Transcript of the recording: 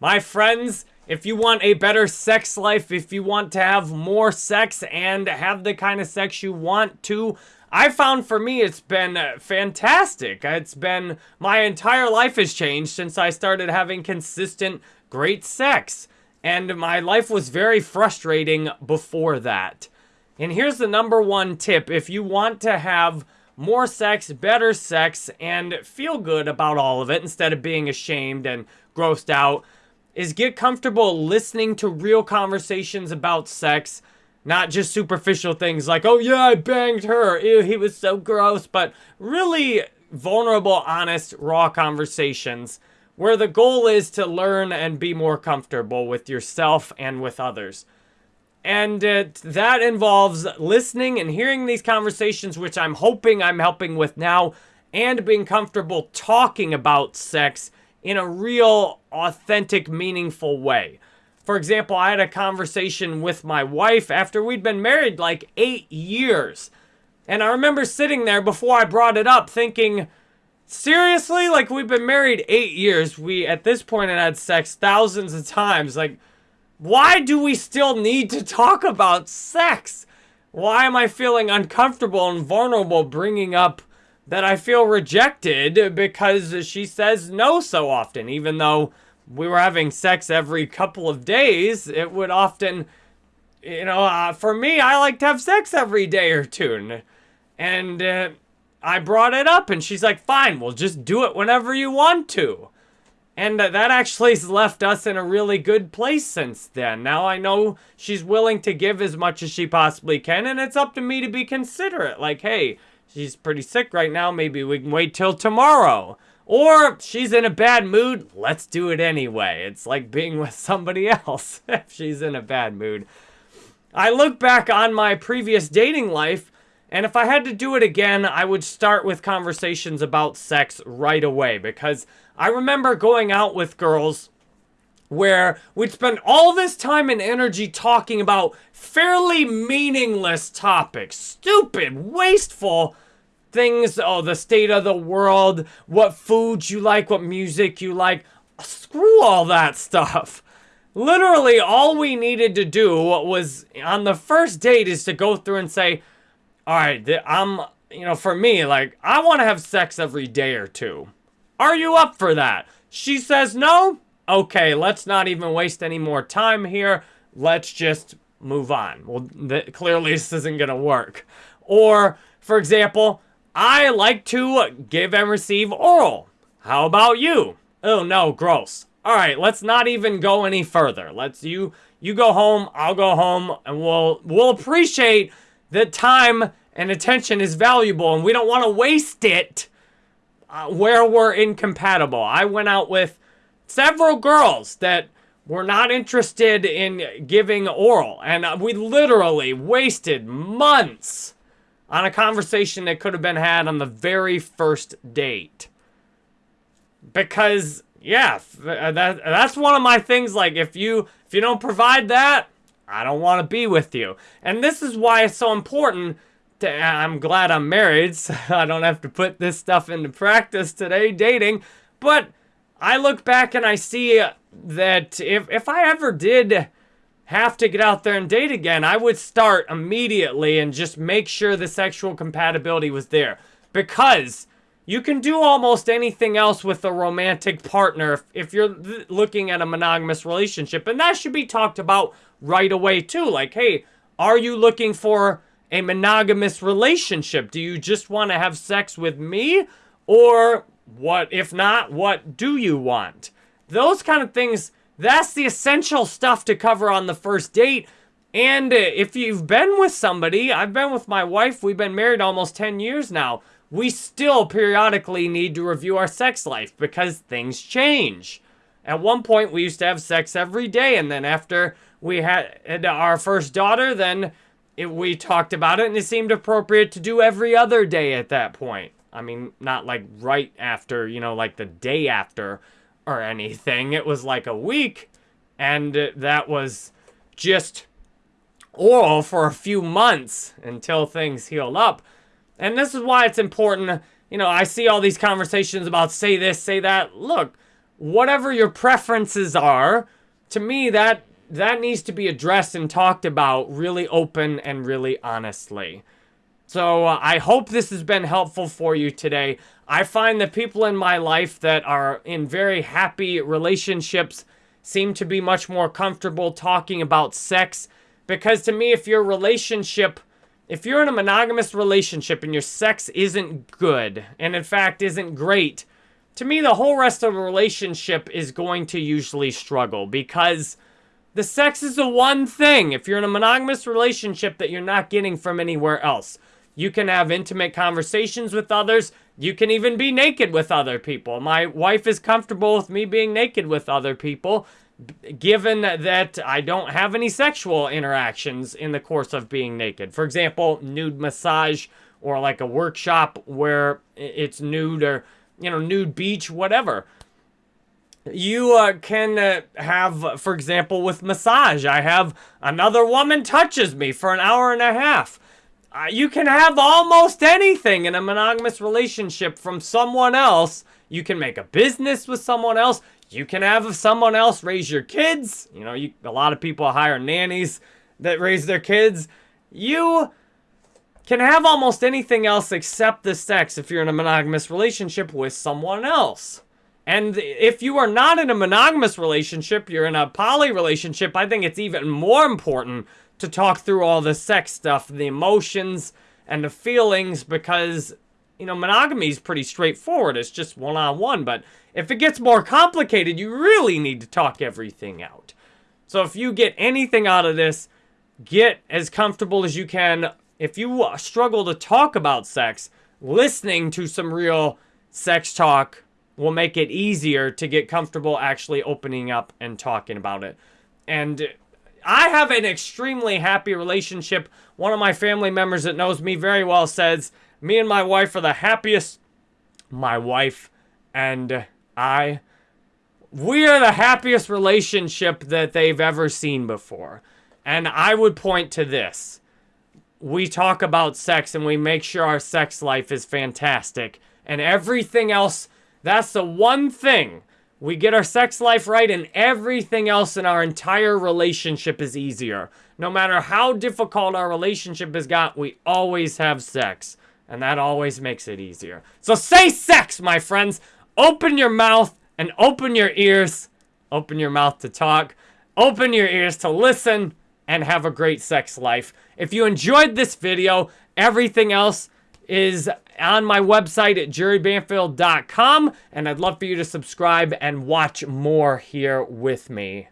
My friends, if you want a better sex life, if you want to have more sex and have the kind of sex you want to, I found for me it's been uh, fantastic. It's been my entire life has changed since I started having consistent great sex. And my life was very frustrating before that. And here's the number one tip if you want to have more sex, better sex, and feel good about all of it instead of being ashamed and grossed out is get comfortable listening to real conversations about sex, not just superficial things like, oh yeah, I banged her, ew, he was so gross, but really vulnerable, honest, raw conversations where the goal is to learn and be more comfortable with yourself and with others. And uh, that involves listening and hearing these conversations, which I'm hoping I'm helping with now, and being comfortable talking about sex in a real, authentic, meaningful way. For example, I had a conversation with my wife after we'd been married like eight years. And I remember sitting there before I brought it up thinking, seriously? Like, we've been married eight years. We, at this point, had had sex thousands of times. Like, why do we still need to talk about sex? Why am I feeling uncomfortable and vulnerable bringing up that I feel rejected because she says no so often, even though we were having sex every couple of days, it would often, you know, uh, for me, I like to have sex every day or two. And uh, I brought it up, and she's like, fine, we'll just do it whenever you want to. And that actually has left us in a really good place since then. Now I know she's willing to give as much as she possibly can, and it's up to me to be considerate. Like, hey, she's pretty sick right now. Maybe we can wait till tomorrow. Or she's in a bad mood. Let's do it anyway. It's like being with somebody else if she's in a bad mood. I look back on my previous dating life, and if I had to do it again, I would start with conversations about sex right away because I remember going out with girls where we'd spend all this time and energy talking about fairly meaningless topics, stupid, wasteful things, oh, the state of the world, what foods you like, what music you like. Screw all that stuff. Literally, all we needed to do was on the first date is to go through and say, all right, I'm, you know, for me, like, I want to have sex every day or two. Are you up for that? She says no? Okay, let's not even waste any more time here. Let's just move on. Well, clearly this isn't going to work. Or, for example, I like to give and receive oral. How about you? Oh no, gross. All right, let's not even go any further. Let's you you go home, I'll go home, and we'll we'll appreciate that time and attention is valuable, and we don't want to waste it uh, where we're incompatible. I went out with several girls that were not interested in giving oral, and uh, we literally wasted months on a conversation that could have been had on the very first date. Because yeah, uh, that that's one of my things like if you if you don't provide that, I don't want to be with you. And this is why it's so important to, I'm glad I'm married, so I don't have to put this stuff into practice today dating, but I look back and I see that if if I ever did have to get out there and date again, I would start immediately and just make sure the sexual compatibility was there. Because you can do almost anything else with a romantic partner if, if you're looking at a monogamous relationship. And that should be talked about right away too. Like, hey, are you looking for a monogamous relationship? Do you just want to have sex with me? Or what, if not, what do you want? Those kind of things that's the essential stuff to cover on the first date. And uh, if you've been with somebody, I've been with my wife, we've been married almost 10 years now. We still periodically need to review our sex life because things change. At one point, we used to have sex every day, and then after we had our first daughter, then it, we talked about it, and it seemed appropriate to do every other day at that point. I mean, not like right after, you know, like the day after, or anything. It was like a week, and that was just oral for a few months until things healed up. And this is why it's important. You know, I see all these conversations about say this, say that. Look, whatever your preferences are, to me that that needs to be addressed and talked about really open and really honestly. So uh, I hope this has been helpful for you today. I find that people in my life that are in very happy relationships seem to be much more comfortable talking about sex because to me, if your relationship, if you're in a monogamous relationship and your sex isn't good, and in fact isn't great, to me, the whole rest of the relationship is going to usually struggle because the sex is the one thing, if you're in a monogamous relationship, that you're not getting from anywhere else. You can have intimate conversations with others. You can even be naked with other people. My wife is comfortable with me being naked with other people, given that I don't have any sexual interactions in the course of being naked. For example, nude massage or like a workshop where it's nude or, you know, nude beach, whatever. You uh, can uh, have, for example, with massage, I have another woman touches me for an hour and a half. Uh, you can have almost anything in a monogamous relationship from someone else. You can make a business with someone else. You can have someone else raise your kids. You know, you, a lot of people hire nannies that raise their kids. You can have almost anything else except the sex if you're in a monogamous relationship with someone else. And if you are not in a monogamous relationship, you're in a poly relationship, I think it's even more important to talk through all the sex stuff, the emotions and the feelings because, you know, monogamy is pretty straightforward. It's just one-on-one. but if it gets more complicated, you really need to talk everything out. So if you get anything out of this, get as comfortable as you can. If you uh, struggle to talk about sex, listening to some real sex talk will make it easier to get comfortable actually opening up and talking about it. And I have an extremely happy relationship. One of my family members that knows me very well says, me and my wife are the happiest. My wife and I, we are the happiest relationship that they've ever seen before. And I would point to this. We talk about sex and we make sure our sex life is fantastic. And everything else, that's the one thing we get our sex life right and everything else in our entire relationship is easier. No matter how difficult our relationship has got, we always have sex. And that always makes it easier. So say sex, my friends. Open your mouth and open your ears. Open your mouth to talk. Open your ears to listen and have a great sex life. If you enjoyed this video, everything else is on my website at jerrybanfield.com, and I'd love for you to subscribe and watch more here with me.